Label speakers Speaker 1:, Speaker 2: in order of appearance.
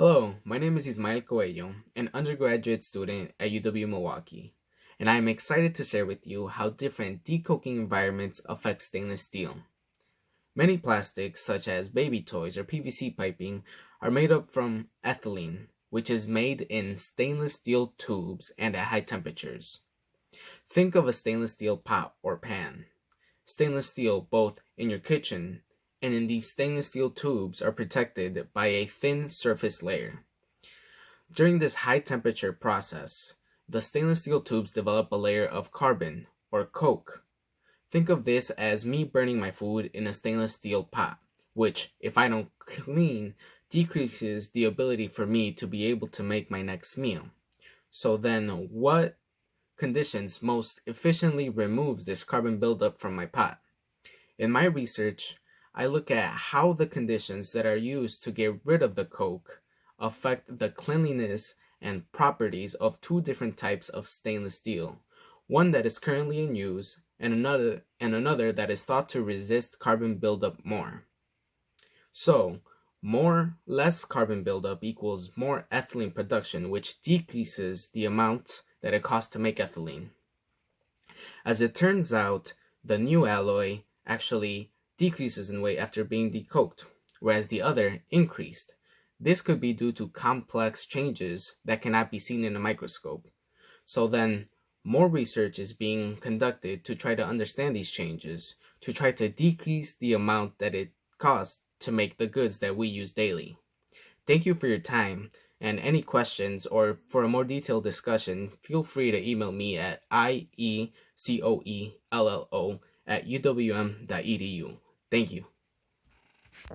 Speaker 1: Hello, my name is Ismael Coelho, an undergraduate student at UW Milwaukee, and I am excited to share with you how different decoking environments affect stainless steel. Many plastics, such as baby toys or PVC piping, are made up from ethylene, which is made in stainless steel tubes and at high temperatures. Think of a stainless steel pot or pan. Stainless steel both in your kitchen and in these stainless steel tubes are protected by a thin surface layer. During this high temperature process, the stainless steel tubes develop a layer of carbon, or coke. Think of this as me burning my food in a stainless steel pot, which, if I don't clean, decreases the ability for me to be able to make my next meal. So then, what conditions most efficiently removes this carbon buildup from my pot? In my research, I look at how the conditions that are used to get rid of the coke affect the cleanliness and properties of two different types of stainless steel, one that is currently in use and another and another that is thought to resist carbon buildup more. So, more less carbon buildup equals more ethylene production, which decreases the amount that it costs to make ethylene. As it turns out, the new alloy actually decreases in weight after being decoked, whereas the other increased. This could be due to complex changes that cannot be seen in a microscope. So then, more research is being conducted to try to understand these changes, to try to decrease the amount that it costs to make the goods that we use daily. Thank you for your time, and any questions or for a more detailed discussion, feel free to email me at iecoello at uwm.edu. Thank you.